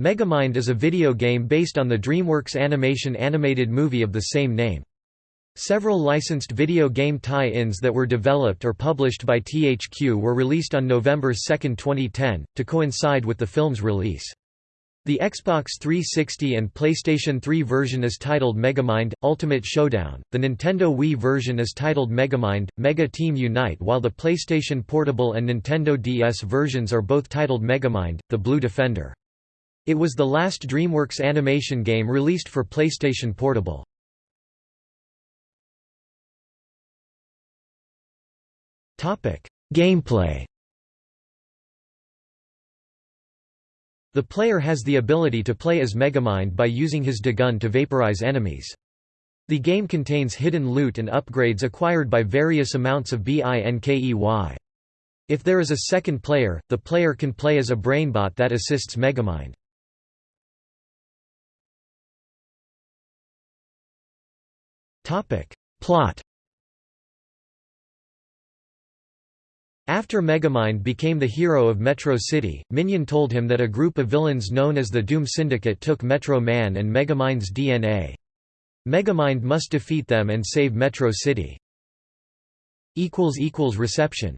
Megamind is a video game based on the DreamWorks animation animated movie of the same name. Several licensed video game tie-ins that were developed or published by THQ were released on November 2, 2010, to coincide with the film's release. The Xbox 360 and PlayStation 3 version is titled Megamind Ultimate Showdown. The Nintendo Wii version is titled Megamind Mega Team Unite, while the PlayStation Portable and Nintendo DS versions are both titled Megamind: The Blue Defender. It was the last DreamWorks animation game released for PlayStation Portable. Gameplay The player has the ability to play as Megamind by using his De-Gun to vaporize enemies. The game contains hidden loot and upgrades acquired by various amounts of BINKEY. If there is a second player, the player can play as a brainbot that assists Megamind. Plot After Megamind became the hero of Metro City, Minion told him that a group of villains known as the Doom Syndicate took Metro Man and Megamind's DNA. Megamind must defeat them and save Metro City. Reception